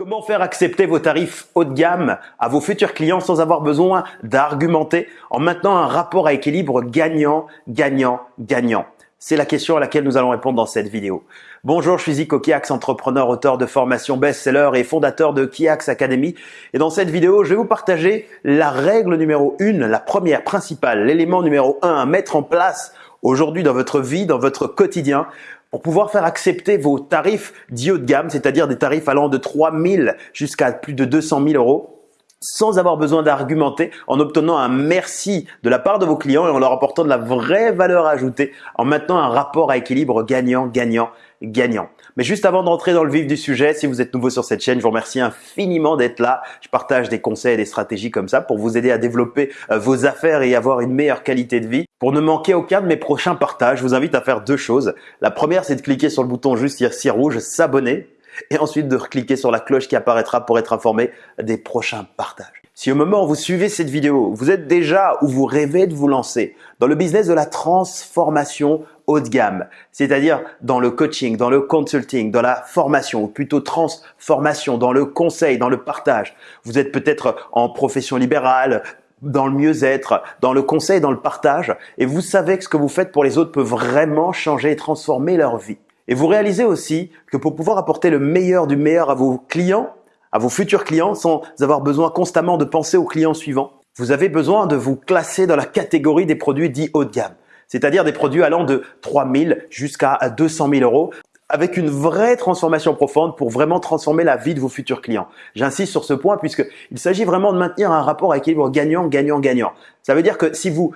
Comment faire accepter vos tarifs haut de gamme à vos futurs clients sans avoir besoin d'argumenter en maintenant un rapport à équilibre gagnant, gagnant, gagnant? C'est la question à laquelle nous allons répondre dans cette vidéo. Bonjour, je suis Zico Kiax, entrepreneur, auteur de formation best-seller et fondateur de Kiax Academy. Et dans cette vidéo, je vais vous partager la règle numéro une, la première principale, l'élément numéro un à mettre en place aujourd'hui dans votre vie, dans votre quotidien pour pouvoir faire accepter vos tarifs dits haut de gamme, c'est-à-dire des tarifs allant de 3 000 jusqu'à plus de 200 000 euros, sans avoir besoin d'argumenter, en obtenant un merci de la part de vos clients et en leur apportant de la vraie valeur ajoutée, en maintenant un rapport à équilibre gagnant-gagnant gagnant. Mais juste avant d'entrer dans le vif du sujet, si vous êtes nouveau sur cette chaîne, je vous remercie infiniment d'être là. Je partage des conseils et des stratégies comme ça pour vous aider à développer euh, vos affaires et avoir une meilleure qualité de vie. Pour ne manquer aucun de mes prochains partages, je vous invite à faire deux choses. La première, c'est de cliquer sur le bouton juste ici rouge, s'abonner, et ensuite de cliquer sur la cloche qui apparaîtra pour être informé des prochains partages. Si au moment où vous suivez cette vidéo, vous êtes déjà ou vous rêvez de vous lancer dans le business de la transformation haut de gamme, c'est-à-dire dans le coaching, dans le consulting, dans la formation, ou plutôt transformation, dans le conseil, dans le partage. Vous êtes peut-être en profession libérale, dans le mieux-être, dans le conseil, dans le partage, et vous savez que ce que vous faites pour les autres peut vraiment changer et transformer leur vie. Et vous réalisez aussi que pour pouvoir apporter le meilleur du meilleur à vos clients, à vos futurs clients sans avoir besoin constamment de penser aux clients suivants. Vous avez besoin de vous classer dans la catégorie des produits dits haut de gamme, c'est-à-dire des produits allant de 3000 jusqu'à 200 000 euros avec une vraie transformation profonde pour vraiment transformer la vie de vos futurs clients. J'insiste sur ce point puisqu'il s'agit vraiment de maintenir un rapport à équilibre gagnant, gagnant, gagnant. Ça veut dire que si vous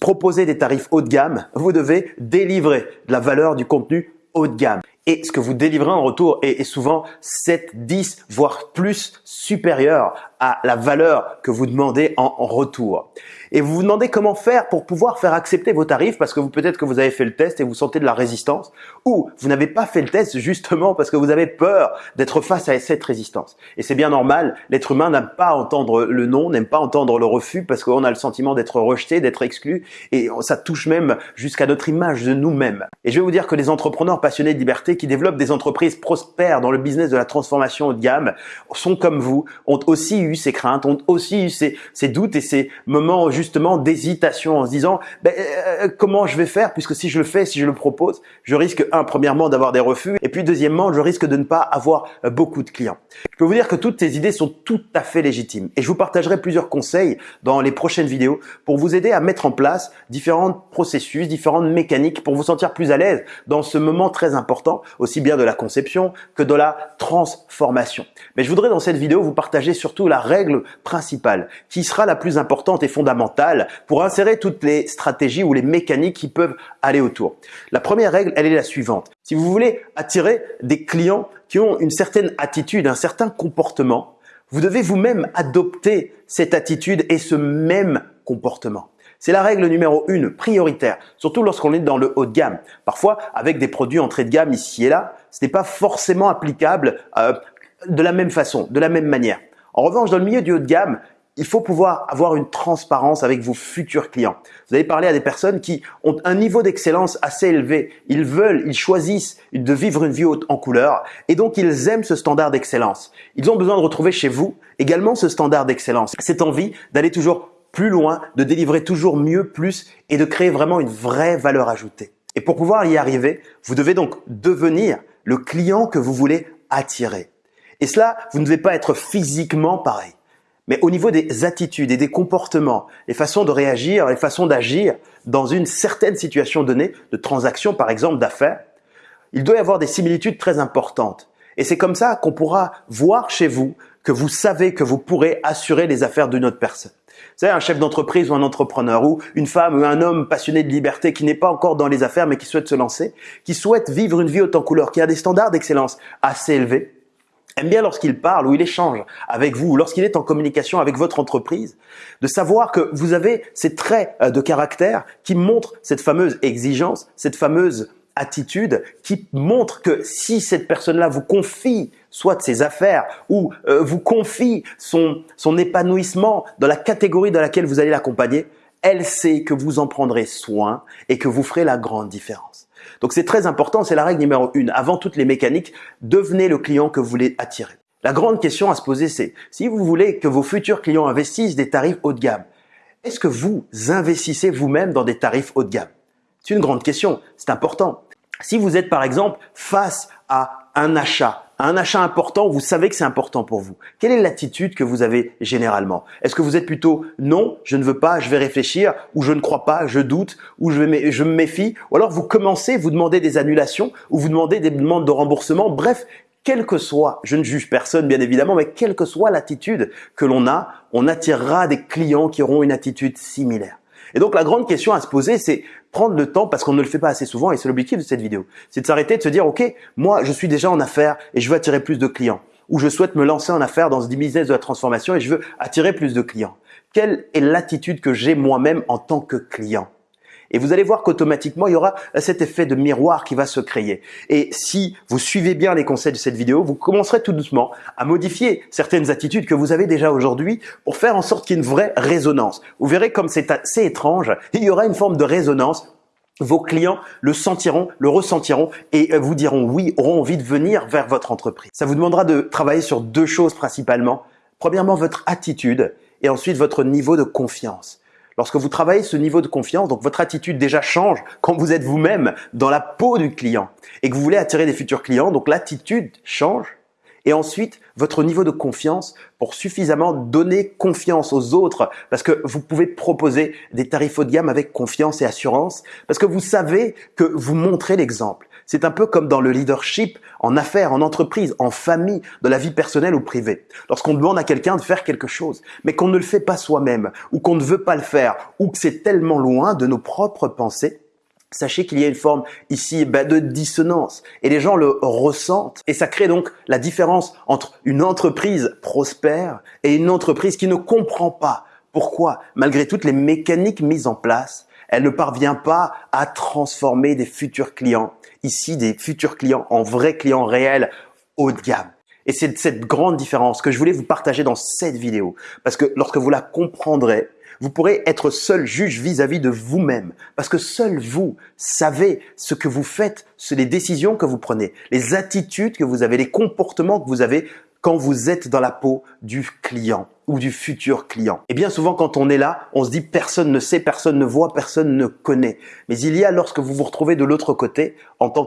proposez des tarifs haut de gamme, vous devez délivrer de la valeur du contenu haut de gamme et ce que vous délivrez en retour est, souvent 7, 10, voire plus supérieur à la valeur que vous demandez en, retour. Et vous vous demandez comment faire pour pouvoir faire accepter vos tarifs parce que vous peut-être que vous avez fait le test et vous sentez de la résistance ou vous n'avez pas fait le test justement parce que vous avez peur d'être face à cette résistance. Et c'est bien normal, l'être humain n'aime pas entendre le non, n'aime pas entendre le refus parce qu'on a le sentiment d'être rejeté, d'être exclu et ça touche même jusqu'à notre image de nous-mêmes. Et je vais vous dire que les entrepreneurs passionnés de liberté qui développent des entreprises prospères dans le business de la transformation haut de gamme sont comme vous, ont aussi eu ces craintes, ont aussi eu ces, ces doutes et ces moments justement d'hésitation en se disant ben, euh, comment je vais faire? Puisque si je le fais, si je le propose, je risque un premièrement d'avoir des refus et puis deuxièmement je risque de ne pas avoir euh, beaucoup de clients. Je peux vous dire que toutes ces idées sont tout à fait légitimes et je vous partagerai plusieurs conseils dans les prochaines vidéos pour vous aider à mettre en place différents processus, différentes mécaniques pour vous sentir plus à l'aise dans ce moment très important, aussi bien de la conception que de la transformation. Mais je voudrais dans cette vidéo vous partager surtout la règle principale qui sera la plus importante et fondamentale pour insérer toutes les stratégies ou les mécaniques qui peuvent aller autour. La première règle, elle est la suivante. Si vous voulez attirer des clients qui ont une certaine attitude, un certain comportement, vous devez vous-même adopter cette attitude et ce même comportement. C'est la règle numéro une, prioritaire, surtout lorsqu'on est dans le haut de gamme. Parfois, avec des produits entrée de gamme ici et là, ce n'est pas forcément applicable euh, de la même façon, de la même manière. En revanche, dans le milieu du haut de gamme, il faut pouvoir avoir une transparence avec vos futurs clients. Vous allez parler à des personnes qui ont un niveau d'excellence assez élevé. Ils veulent, ils choisissent de vivre une vie haute en couleur et donc ils aiment ce standard d'excellence. Ils ont besoin de retrouver chez vous également ce standard d'excellence, cette envie d'aller toujours plus loin, de délivrer toujours mieux, plus et de créer vraiment une vraie valeur ajoutée. Et pour pouvoir y arriver, vous devez donc devenir le client que vous voulez attirer. Et cela, vous ne devez pas être physiquement pareil. Mais au niveau des attitudes et des comportements, les façons de réagir, les façons d'agir dans une certaine situation donnée, de transaction par exemple, d'affaires, il doit y avoir des similitudes très importantes. Et c'est comme ça qu'on pourra voir chez vous que vous savez que vous pourrez assurer les affaires d'une autre personne. Savez, un chef d'entreprise ou un entrepreneur ou une femme ou un homme passionné de liberté qui n'est pas encore dans les affaires mais qui souhaite se lancer, qui souhaite vivre une vie en couleur, qui a des standards d'excellence assez élevés, aime bien lorsqu'il parle ou il échange avec vous, lorsqu'il est en communication avec votre entreprise, de savoir que vous avez ces traits euh, de caractère qui montrent cette fameuse exigence, cette fameuse attitude qui montre que si cette personne-là vous confie soit ses affaires ou euh, vous confie son, son épanouissement dans la catégorie dans laquelle vous allez l'accompagner, elle sait que vous en prendrez soin et que vous ferez la grande différence. Donc c'est très important, c'est la règle numéro une. Avant toutes les mécaniques, devenez le client que vous voulez attirer. La grande question à se poser, c'est si vous voulez que vos futurs clients investissent des tarifs haut de gamme, est-ce que vous investissez vous-même dans des tarifs haut de gamme? C'est une grande question, c'est important. Si vous êtes par exemple face à un achat, un achat important, vous savez que c'est important pour vous. Quelle est l'attitude que vous avez généralement? Est-ce que vous êtes plutôt non, je ne veux pas, je vais réfléchir, ou je ne crois pas, je doute, ou je, me méfie, ou alors vous commencez, vous demandez des annulations, ou vous demandez des demandes de remboursement. Bref, quel que soit, je ne juge personne bien évidemment, mais quelle que soit l'attitude que l'on a, on attirera des clients qui auront une attitude similaire. Et donc la grande question à se poser, c'est prendre le temps, parce qu'on ne le fait pas assez souvent, et c'est l'objectif de cette vidéo, c'est de s'arrêter, de se dire, ok, moi je suis déjà en affaires et je veux attirer plus de clients, ou je souhaite me lancer en affaires dans ce business de la transformation et je veux attirer plus de clients. Quelle est l'attitude que j'ai moi-même en tant que client? Et vous allez voir qu'automatiquement, il y aura cet effet de miroir qui va se créer. Et si vous suivez bien les conseils de cette vidéo, vous commencerez tout doucement à modifier certaines attitudes que vous avez déjà aujourd'hui pour faire en sorte qu'il y ait une vraie résonance. Vous verrez comme c'est assez étrange, il y aura une forme de résonance vos clients le sentiront, le ressentiront et euh, vous diront oui, auront envie de venir vers votre entreprise. Ça vous demandera de travailler sur deux choses principalement. Premièrement, votre attitude et ensuite votre niveau de confiance. Lorsque vous travaillez ce niveau de confiance, donc votre attitude déjà change quand vous êtes vous-même dans la peau du client et que vous voulez attirer des futurs clients, donc l'attitude change. Et ensuite, votre niveau de confiance pour suffisamment donner confiance aux autres parce que vous pouvez proposer des tarifs haut de gamme avec confiance et assurance parce que vous savez que vous montrez l'exemple. C'est un peu comme dans le leadership, en affaires, en entreprise, en famille, de la vie personnelle ou privée. Lorsqu'on demande à quelqu'un de faire quelque chose, mais qu'on ne le fait pas soi-même, ou qu'on ne veut pas le faire, ou que c'est tellement loin de nos propres pensées, Sachez qu'il y a une forme ici bah, de dissonance et les gens le ressentent et ça crée donc la différence entre une entreprise prospère et une entreprise qui ne comprend pas pourquoi, malgré toutes les mécaniques mises en place, elle ne parvient pas à transformer des futurs clients, ici des futurs clients en vrais clients réels haut de gamme. Et c'est cette grande différence que je voulais vous partager dans cette vidéo. Parce que lorsque vous la comprendrez, vous pourrez être seul juge vis-à-vis de vous-même. Parce que seul vous savez ce que vous faites, les décisions que vous prenez, les attitudes que vous avez, les comportements que vous avez quand vous êtes dans la peau du client ou du futur client. Et bien souvent, quand on est là, on se dit personne ne sait, personne ne voit, personne ne connaît. Mais il y a lorsque vous vous retrouvez de l'autre côté en tant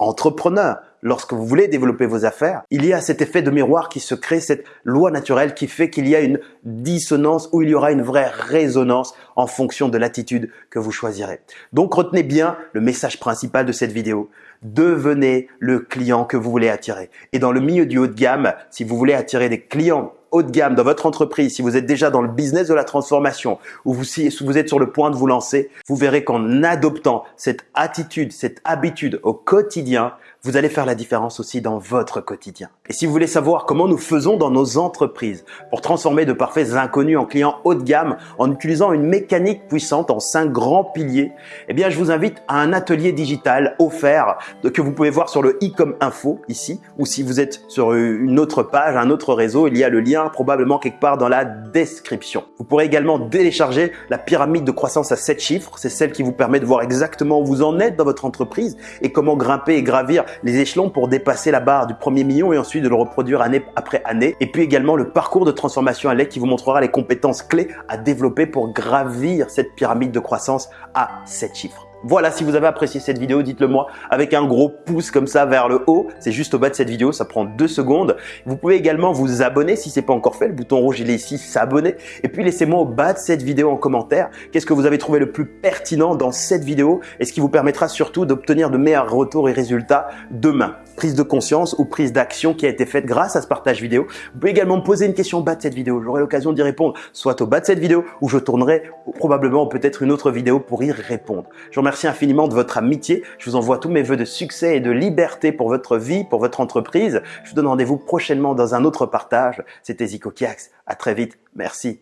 qu'entrepreneur, lorsque vous voulez développer vos affaires, il y a cet effet de miroir qui se crée, cette loi naturelle qui fait qu'il y a une dissonance ou il y aura une vraie résonance en fonction de l'attitude que vous choisirez. Donc retenez bien le message principal de cette vidéo. Devenez le client que vous voulez attirer. Et dans le milieu du haut de gamme, si vous voulez attirer des clients haut de gamme dans votre entreprise, si vous êtes déjà dans le business de la transformation ou si vous êtes sur le point de vous lancer, vous verrez qu'en adoptant cette attitude, cette habitude au quotidien, vous allez faire la différence aussi dans votre quotidien. Et si vous voulez savoir comment nous faisons dans nos entreprises pour transformer de parfaits inconnus en clients haut de gamme en utilisant une mécanique puissante en cinq grands piliers, eh bien, je vous invite à un atelier digital offert que vous pouvez voir sur le e-com info ici ou si vous êtes sur une autre page, un autre réseau, il y a le lien probablement quelque part dans la description. Vous pourrez également télécharger la pyramide de croissance à 7 chiffres. C'est celle qui vous permet de voir exactement où vous en êtes dans votre entreprise et comment grimper et gravir les échelons pour dépasser la barre du premier million et ensuite de le reproduire année après année. Et puis également le parcours de transformation à l'aide qui vous montrera les compétences clés à développer pour gravir cette pyramide de croissance à 7 chiffres. Voilà, si vous avez apprécié cette vidéo, dites-le moi avec un gros pouce comme ça vers le haut. C'est juste au bas de cette vidéo, ça prend deux secondes. Vous pouvez également vous abonner si ce n'est pas encore fait. Le bouton rouge, il est ici, s'abonner. Et puis laissez-moi au bas de cette vidéo en commentaire qu'est-ce que vous avez trouvé le plus pertinent dans cette vidéo et ce qui vous permettra surtout d'obtenir de meilleurs retours et résultats demain prise de conscience ou prise d'action qui a été faite grâce à ce partage vidéo. Vous pouvez également me poser une question au bas de cette vidéo. J'aurai l'occasion d'y répondre soit au bas de cette vidéo ou je tournerai probablement peut-être une autre vidéo pour y répondre. Remercie infiniment de votre amitié. Je vous envoie tous mes voeux de succès et de liberté pour votre vie, pour votre entreprise. Je vous donne rendez-vous prochainement dans un autre partage. C'était Zico Kiax. À très vite. Merci.